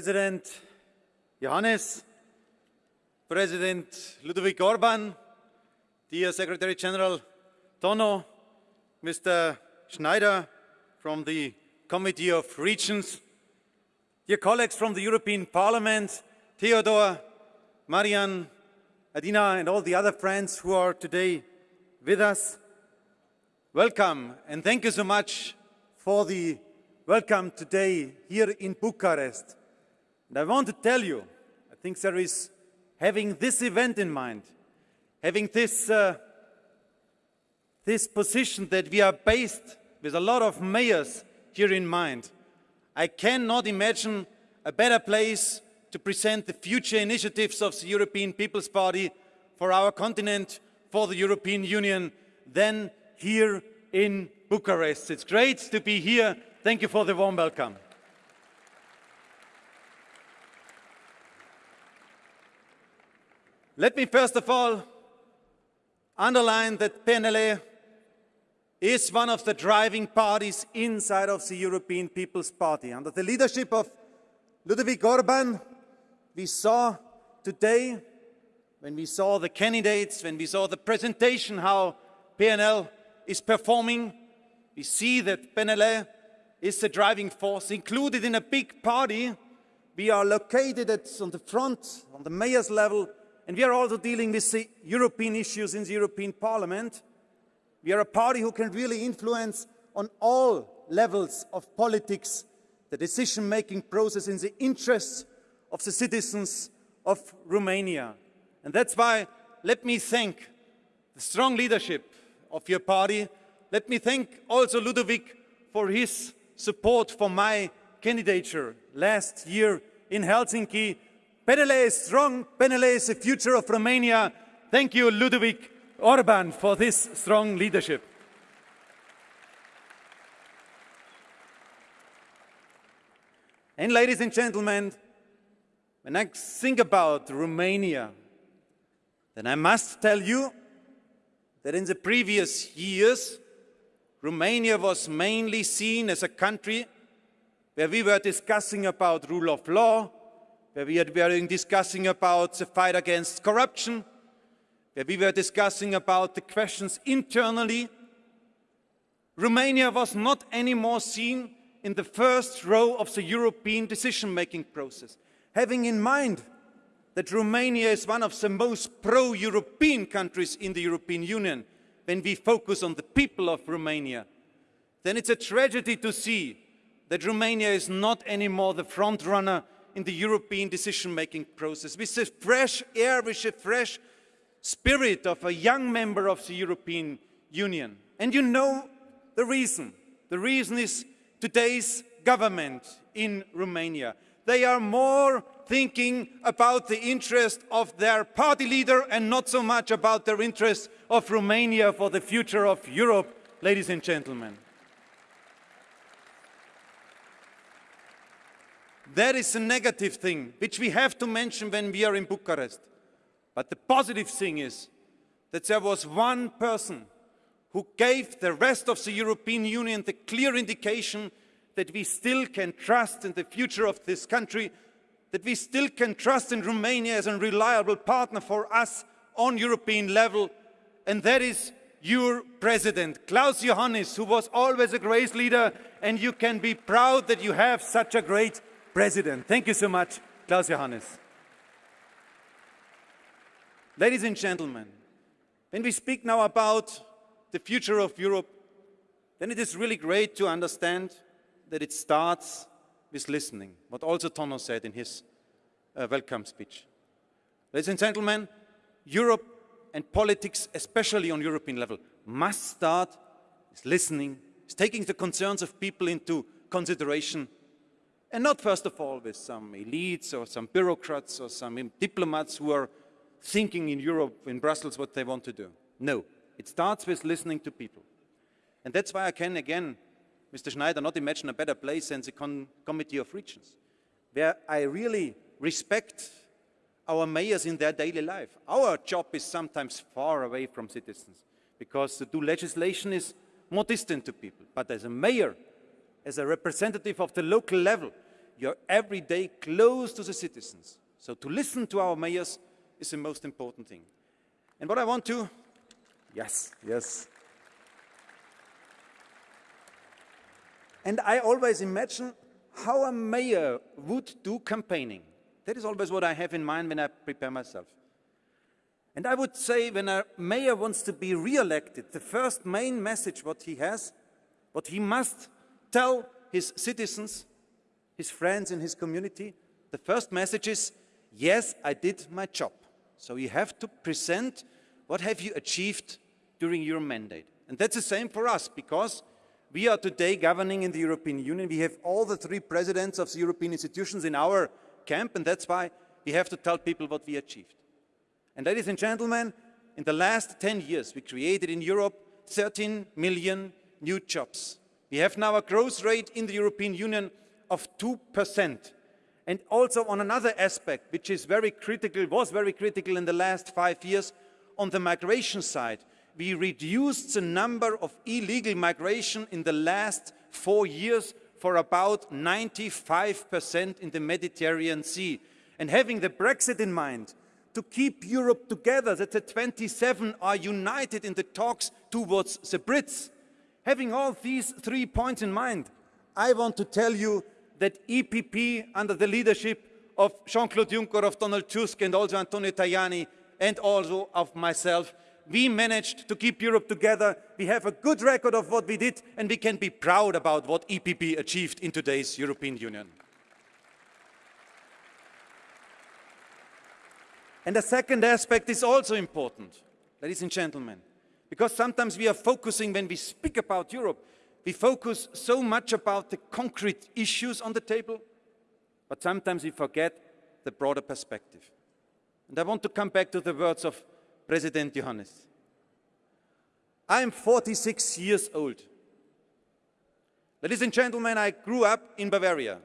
President Iohannis, President Ludovic Orban, dear Secretary General Tono, Mr. Schneider from the Committee of Regions, dear colleagues from the European Parliament, Theodor, Marian, Adina and all the other friends who are today with us, welcome and thank you so much for the welcome today here in Bucharest. And I want to tell you, I think there is having this event in mind, having this, uh, this position that we are based with a lot of mayors here in mind, I cannot imagine a better place to present the future initiatives of the European People's Party for our continent, for the European Union, than here in Bucharest. It's great to be here. Thank you for the warm welcome. Let me first of all underline that PNLA is one of the driving parties inside of the European People's Party. Under the leadership of Ludovic Orban, we saw today, when we saw the candidates, when we saw the presentation, how PNL is performing, we see that PNL is the driving force. Included in a big party, we are located at, on the front, on the mayor's level, and we are also dealing with the European issues in the European Parliament. We are a party who can really influence on all levels of politics, the decision-making process in the interests of the citizens of Romania. And that's why let me thank the strong leadership of your party. Let me thank also Ludovic for his support for my candidature last year in Helsinki. Penele is strong, Penele is the future of Romania. Thank you, Ludovic Orban, for this strong leadership. And ladies and gentlemen, when I think about Romania, then I must tell you that in the previous years, Romania was mainly seen as a country where we were discussing about rule of law, where we were discussing about the fight against corruption, where we were discussing about the questions internally. Romania was not anymore seen in the first row of the European decision-making process, having in mind that Romania is one of the most pro-European countries in the European Union, when we focus on the people of Romania, then it's a tragedy to see that Romania is not anymore the front runner in the European decision-making process. With the fresh air, with the fresh spirit of a young member of the European Union. And you know the reason. The reason is today's government in Romania. They are more thinking about the interest of their party leader and not so much about their interest of Romania for the future of Europe, ladies and gentlemen. That is a negative thing, which we have to mention when we are in Bucharest. But the positive thing is that there was one person who gave the rest of the European Union the clear indication that we still can trust in the future of this country that we still can trust in Romania as a reliable partner for us on European level, and that is your president, Klaus Iohannis, who was always a great leader, and you can be proud that you have such a great president. Thank you so much, Klaus Iohannis. Ladies and gentlemen, when we speak now about the future of Europe, then it is really great to understand that it starts with listening, what also Tono said in his uh, welcome speech. Ladies and gentlemen, Europe and politics, especially on European level, must start with listening, with taking the concerns of people into consideration, and not first of all with some elites or some bureaucrats or some diplomats who are thinking in Europe, in Brussels, what they want to do. No, it starts with listening to people. And that's why I can, again, Mr. Schneider, not imagine a better place than the Committee of Regions, where I really respect our mayors in their daily life. Our job is sometimes far away from citizens because to do legislation is more distant to people. But as a mayor, as a representative of the local level, you're every day close to the citizens. So to listen to our mayors is the most important thing. And what I want to, yes, yes. And I always imagine how a mayor would do campaigning. That is always what I have in mind when I prepare myself. And I would say when a mayor wants to be re-elected, the first main message what he has, what he must tell his citizens, his friends in his community, the first message is, yes, I did my job. So you have to present what have you achieved during your mandate. And that's the same for us because we are today governing in the European Union. We have all the three presidents of the European institutions in our camp and that's why we have to tell people what we achieved. And ladies and gentlemen, in the last 10 years, we created in Europe 13 million new jobs. We have now a growth rate in the European Union of 2%. And also on another aspect, which is very critical, was very critical in the last five years, on the migration side, we reduced the number of illegal migration in the last four years for about 95% in the Mediterranean Sea. And having the Brexit in mind, to keep Europe together, that the 27 are united in the talks towards the Brits. Having all these three points in mind, I want to tell you that EPP, under the leadership of Jean-Claude Juncker, of Donald Tusk, and also Antonio Tajani, and also of myself, we managed to keep Europe together. We have a good record of what we did, and we can be proud about what EPP achieved in today's European Union. And the second aspect is also important, ladies and gentlemen, because sometimes we are focusing, when we speak about Europe, we focus so much about the concrete issues on the table, but sometimes we forget the broader perspective. And I want to come back to the words of President Iohannis. I am 46 years old. Ladies and gentlemen, I grew up in Bavaria.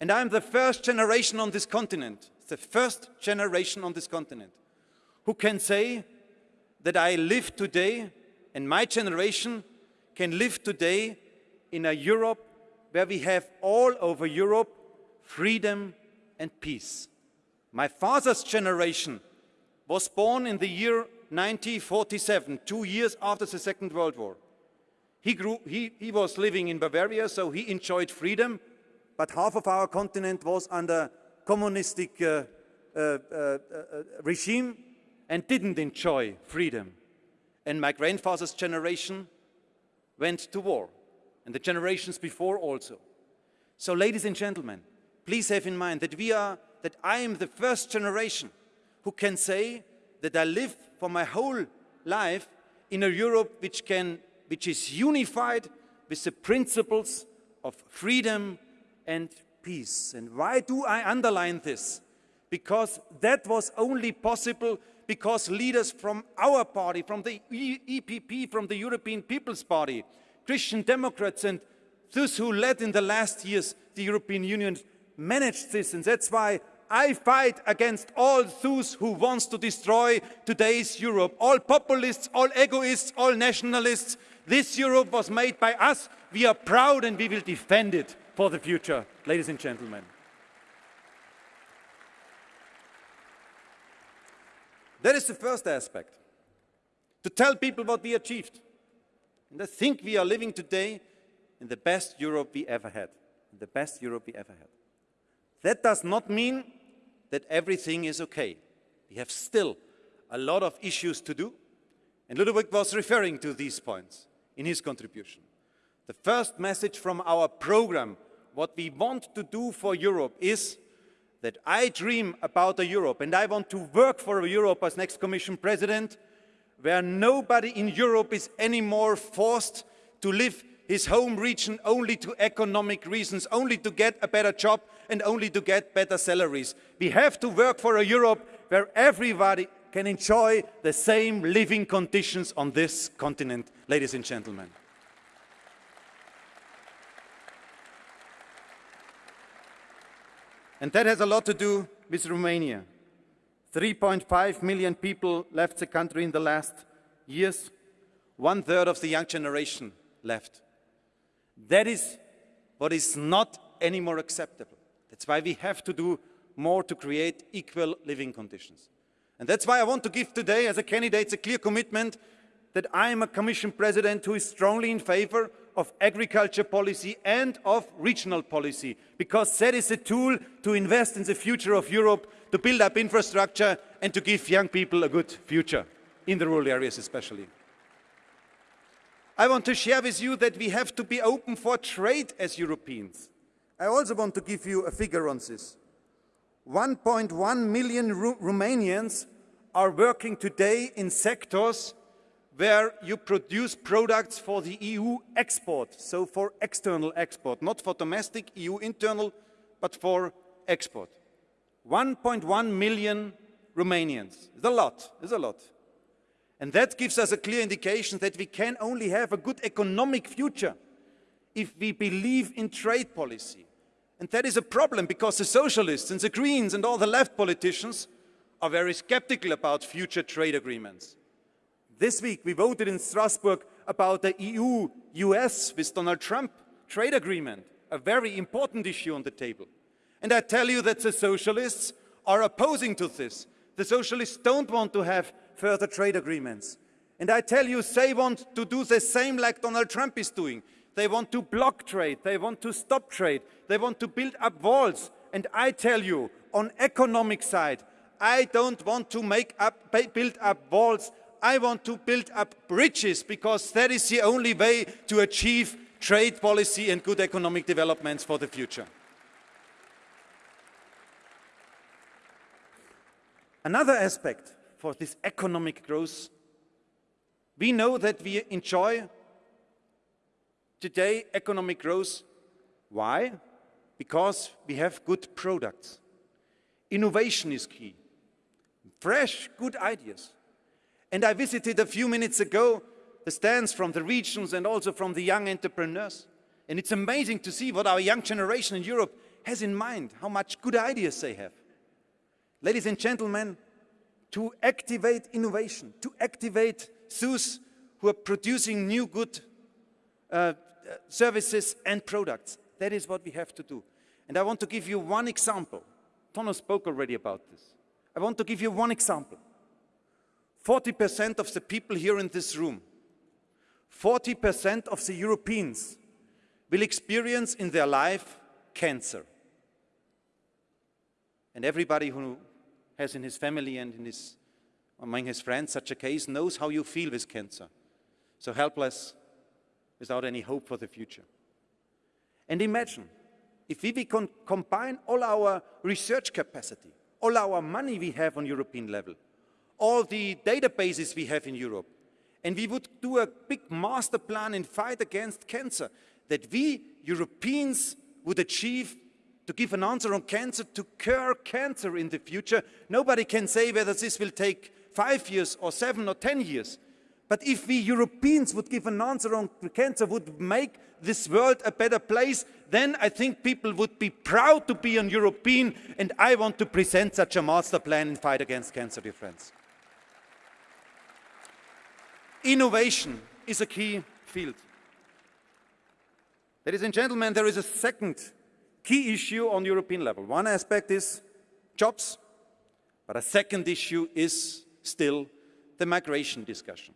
And I'm the first generation on this continent, the first generation on this continent, who can say that I live today, and my generation can live today in a Europe where we have all over Europe freedom and peace. My father's generation was born in the year 1947, two years after the Second World War. He, grew, he, he was living in Bavaria, so he enjoyed freedom, but half of our continent was under communistic uh, uh, uh, uh, regime and didn't enjoy freedom. And my grandfather's generation went to war, and the generations before also. So ladies and gentlemen, please have in mind that we are, that I am the first generation who can say that I live for my whole life in a Europe which, can, which is unified with the principles of freedom and peace. And why do I underline this? Because that was only possible because leaders from our party, from the EPP, from the European People's Party, Christian Democrats and those who led in the last years the European Union managed this. And that's why I fight against all those who wants to destroy today's Europe. All populists, all egoists, all nationalists. This Europe was made by us. We are proud and we will defend it for the future, ladies and gentlemen. That is the first aspect, to tell people what we achieved. And I think we are living today in the best Europe we ever had, the best Europe we ever had. That does not mean that everything is okay. We have still a lot of issues to do, and Ludovic was referring to these points in his contribution. The first message from our program, what we want to do for Europe is that I dream about a Europe and I want to work for a Europe as next Commission President where nobody in Europe is anymore forced to live his home region only to economic reasons, only to get a better job and only to get better salaries. We have to work for a Europe where everybody can enjoy the same living conditions on this continent, ladies and gentlemen. And that has a lot to do with Romania. 3.5 million people left the country in the last years. One third of the young generation left. That is what is not anymore acceptable. That's why we have to do more to create equal living conditions. And that's why I want to give today, as a candidate, a clear commitment that I am a Commission President who is strongly in favor of agriculture policy and of regional policy, because that is a tool to invest in the future of Europe, to build up infrastructure and to give young people a good future, in the rural areas especially. I want to share with you that we have to be open for trade as Europeans. I also want to give you a figure on this. 1.1 million Ru Romanians are working today in sectors where you produce products for the EU export, so for external export, not for domestic EU internal, but for export. 1.1 million Romanians. It's a lot, it's a lot. And that gives us a clear indication that we can only have a good economic future if we believe in trade policy. And that is a problem because the socialists and the Greens and all the left politicians are very skeptical about future trade agreements. This week we voted in Strasbourg about the EU-US with Donald Trump trade agreement, a very important issue on the table. And I tell you that the socialists are opposing to this. The socialists don't want to have further trade agreements. And I tell you, they want to do the same like Donald Trump is doing. They want to block trade. They want to stop trade. They want to build up walls. And I tell you, on economic side, I don't want to make up, build up walls. I want to build up bridges because that is the only way to achieve trade policy and good economic developments for the future. Another aspect for this economic growth, we know that we enjoy today economic growth. Why? Because we have good products. Innovation is key. Fresh, good ideas. And I visited a few minutes ago the stands from the regions and also from the young entrepreneurs. And it's amazing to see what our young generation in Europe has in mind, how much good ideas they have. Ladies and gentlemen, to activate innovation, to activate those who are producing new good uh, services and products. That is what we have to do. And I want to give you one example. Tono spoke already about this. I want to give you one example. 40% of the people here in this room, 40% of the Europeans will experience in their life cancer. And everybody who has in his family and in his, among his friends such a case knows how you feel with cancer. So helpless, without any hope for the future. And imagine, if we can combine all our research capacity, all our money we have on European level, all the databases we have in Europe, and we would do a big master plan in fight against cancer, that we Europeans would achieve to give an answer on cancer, to cure cancer in the future. Nobody can say whether this will take five years or seven or 10 years. But if we Europeans would give an answer on cancer, would make this world a better place, then I think people would be proud to be an European, and I want to present such a master plan in fight against cancer, dear friends. Innovation is a key field. Ladies and gentlemen, there is a second key issue on European level. One aspect is jobs, but a second issue is still the migration discussion.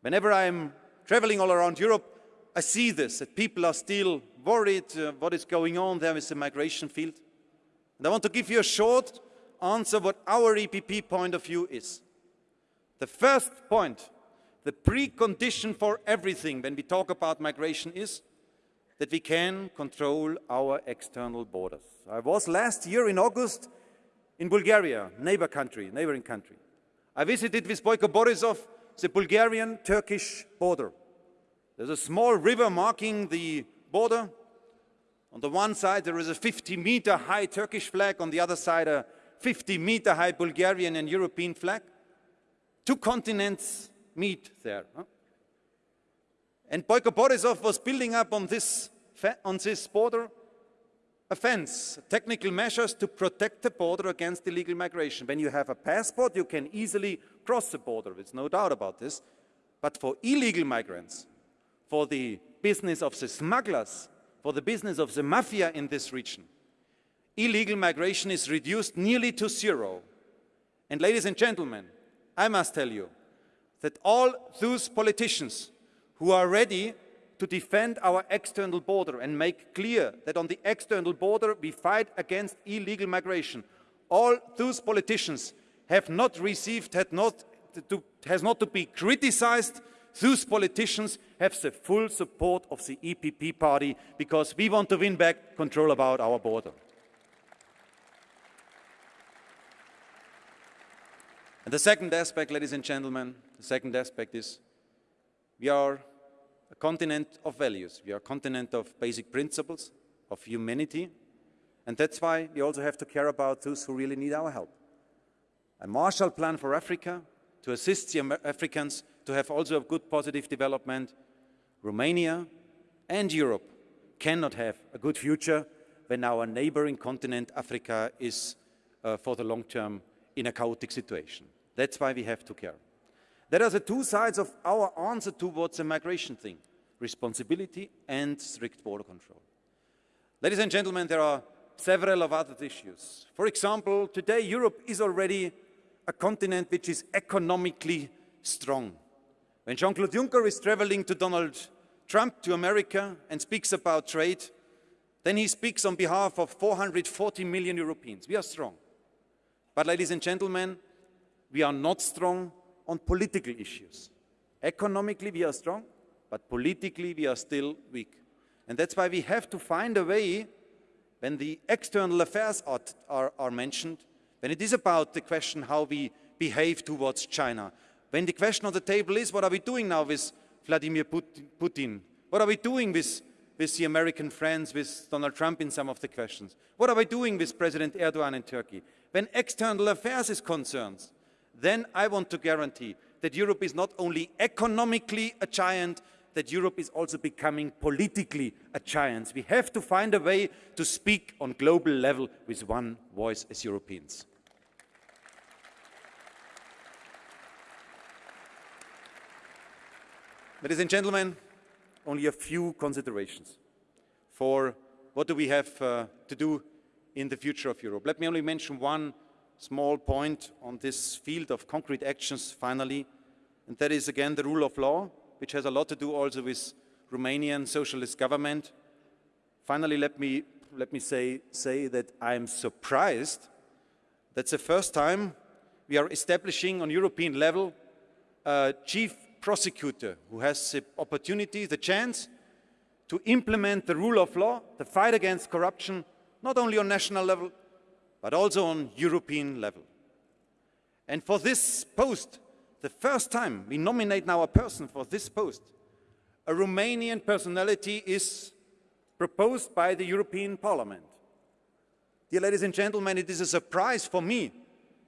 Whenever I'm traveling all around Europe, I see this, that people are still worried uh, what is going on there with the migration field. And I want to give you a short answer what our EPP point of view is. The first point, the precondition for everything when we talk about migration is that we can control our external borders. I was last year in August in Bulgaria, neighbor country, neighboring country. I visited with Boyko Borisov the Bulgarian-Turkish border. There's a small river marking the border. On the one side, there is a 50-meter high Turkish flag. On the other side, a 50-meter high Bulgarian and European flag. Two continents meet there. Huh? And Boyko Borisov was building up on this, on this border a fence, technical measures to protect the border against illegal migration. When you have a passport, you can easily cross the border, there's no doubt about this. But for illegal migrants, for the business of the smugglers, for the business of the mafia in this region, illegal migration is reduced nearly to zero. And ladies and gentlemen, I must tell you that all those politicians who are ready to defend our external border and make clear that on the external border we fight against illegal migration, all those politicians have not received, had not to, has not to be criticized. Those politicians have the full support of the EPP party because we want to win back control about our border. And the second aspect, ladies and gentlemen, the second aspect is we are a continent of values. We are a continent of basic principles, of humanity. And that's why we also have to care about those who really need our help. A Marshall Plan for Africa to assist the Africans to have also a good positive development. Romania and Europe cannot have a good future when our neighboring continent, Africa, is uh, for the long term in a chaotic situation. That's why we have to care. There are the two sides of our answer towards the migration thing, responsibility and strict border control. Ladies and gentlemen, there are several of other issues. For example, today Europe is already a continent which is economically strong. When Jean-Claude Juncker is traveling to Donald Trump to America and speaks about trade, then he speaks on behalf of 440 million Europeans. We are strong. But ladies and gentlemen, we are not strong on political issues. Economically, we are strong, but politically, we are still weak. And that's why we have to find a way, when the external affairs are, are, are mentioned, when it is about the question how we behave towards China, when the question on the table is what are we doing now with Vladimir Putin, what are we doing with, with the American friends, with Donald Trump in some of the questions, what are we doing with President Erdogan in Turkey, when external affairs is concerned, then I want to guarantee that Europe is not only economically a giant, that Europe is also becoming politically a giant. We have to find a way to speak on global level with one voice as Europeans. Ladies and gentlemen, only a few considerations for what do we have uh, to do in the future of Europe. Let me only mention one small point on this field of concrete actions finally, and that is again the rule of law, which has a lot to do also with Romanian socialist government. Finally, let me, let me say, say that I am surprised that's the first time we are establishing on European level a chief prosecutor who has the opportunity, the chance to implement the rule of law, the fight against corruption, not only on national level, but also on European level. And for this post, the first time we nominate now a person for this post, a Romanian personality is proposed by the European Parliament. Dear ladies and gentlemen, it is a surprise for me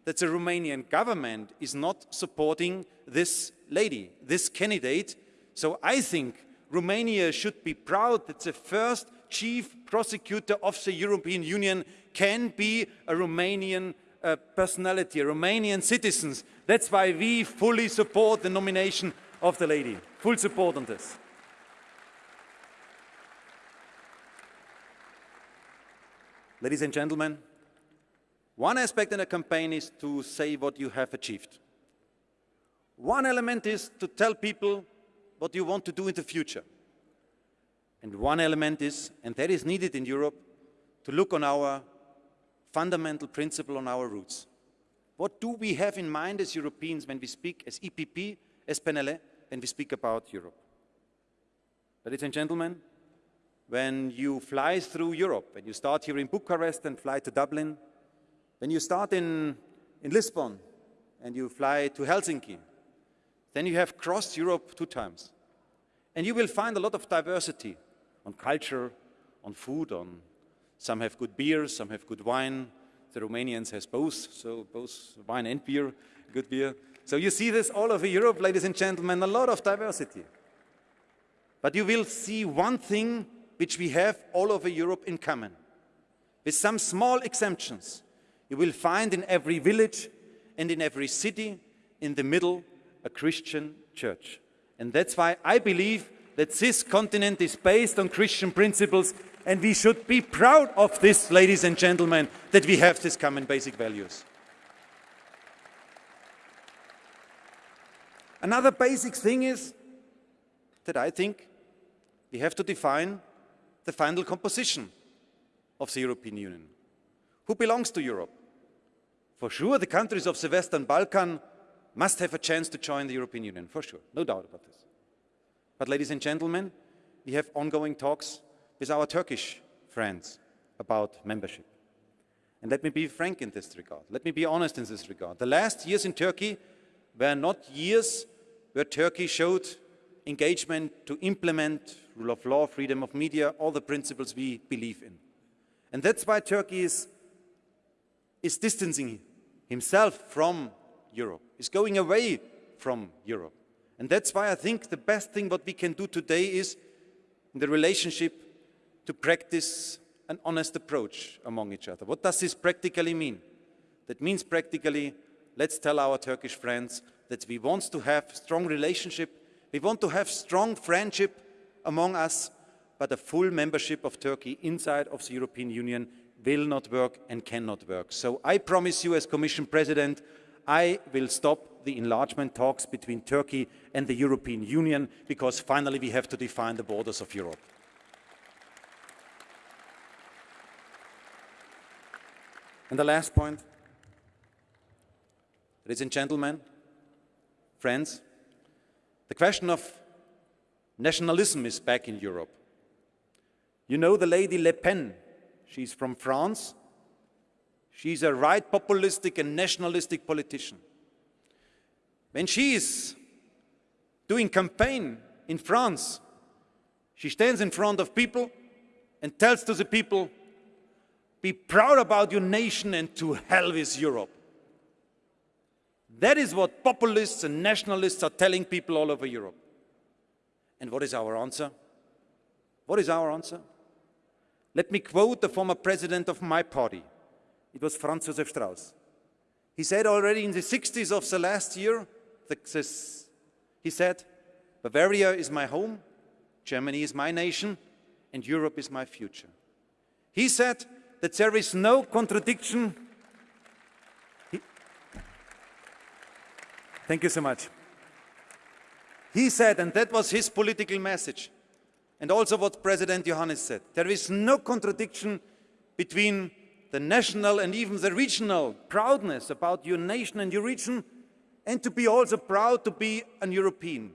that the Romanian government is not supporting this lady, this candidate. So I think Romania should be proud that the first chief prosecutor of the European Union can be a Romanian uh, personality, a Romanian citizen. That's why we fully support the nomination of the lady. Full support on this. Ladies and gentlemen, one aspect in a campaign is to say what you have achieved. One element is to tell people what you want to do in the future. And one element is, and that is needed in Europe, to look on our fundamental principle, on our roots. What do we have in mind as Europeans when we speak as EPP, as PNL, when we speak about Europe? Ladies and gentlemen, when you fly through Europe, when you start here in Bucharest and fly to Dublin, when you start in, in Lisbon and you fly to Helsinki, then you have crossed Europe two times. And you will find a lot of diversity on culture, on food, on some have good beer, some have good wine. The Romanians has both, so both wine and beer, good beer. So you see this all over Europe, ladies and gentlemen, a lot of diversity. But you will see one thing which we have all over Europe in common. With some small exemptions, you will find in every village and in every city in the middle a Christian church. And that's why I believe that this continent is based on Christian principles and we should be proud of this, ladies and gentlemen, that we have these common basic values. Another basic thing is that I think we have to define the final composition of the European Union. Who belongs to Europe? For sure, the countries of the Western Balkan must have a chance to join the European Union, for sure, no doubt about this. But ladies and gentlemen, we have ongoing talks with our Turkish friends about membership. And let me be frank in this regard. Let me be honest in this regard. The last years in Turkey were not years where Turkey showed engagement to implement rule of law, freedom of media, all the principles we believe in. And that's why Turkey is, is distancing himself from Europe, is going away from Europe. And that's why I think the best thing what we can do today is, in the relationship, to practice an honest approach among each other. What does this practically mean? That means practically, let's tell our Turkish friends that we want to have strong relationship, we want to have strong friendship among us, but a full membership of Turkey inside of the European Union will not work and cannot work. So I promise you as Commission President, I will stop the enlargement talks between Turkey and the European Union because finally we have to define the borders of Europe. And the last point, ladies and gentlemen, friends, the question of nationalism is back in Europe. You know the lady Le Pen, she's from France. She's a right populistic and nationalistic politician. When she is doing campaign in France, she stands in front of people and tells to the people, be proud about your nation and to hell with Europe. That is what populists and nationalists are telling people all over Europe. And what is our answer? What is our answer? Let me quote the former president of my party. It was Franz Josef Strauss. He said already in the 60s of the last year, he said, Bavaria is my home, Germany is my nation, and Europe is my future. He said, that there is no contradiction. He, thank you so much. He said, and that was his political message, and also what President Iohannis said, there is no contradiction between the national and even the regional proudness about your nation and your region, and to be also proud to be an European.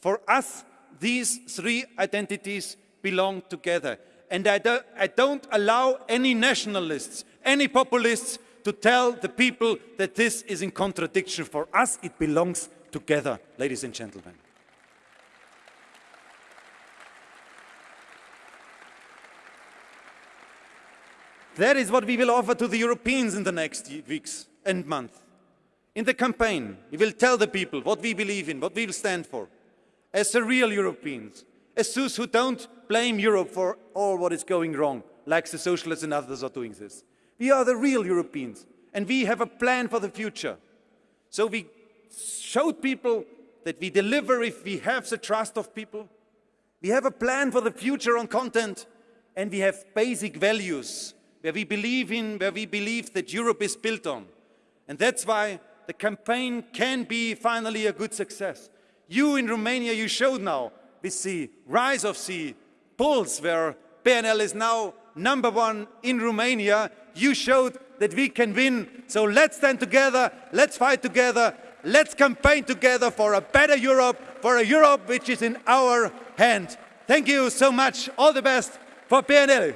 For us, these three identities belong together. And I don't, I don't allow any nationalists, any populists to tell the people that this is in contradiction. For us, it belongs together, ladies and gentlemen. That is what we will offer to the Europeans in the next weeks and months. In the campaign, we will tell the people what we believe in, what we will stand for, as real Europeans, as those who don't blame Europe for all what is going wrong, like the socialists and others are doing this. We are the real Europeans, and we have a plan for the future. So we showed people that we deliver if we have the trust of people. We have a plan for the future on content, and we have basic values where we believe in, where we believe that Europe is built on. And that's why the campaign can be finally a good success. You in Romania, you showed now with the rise of the polls where PNL is now number one in Romania, you showed that we can win. So let's stand together, let's fight together, let's campaign together for a better Europe, for a Europe which is in our hand. Thank you so much. All the best for PNL.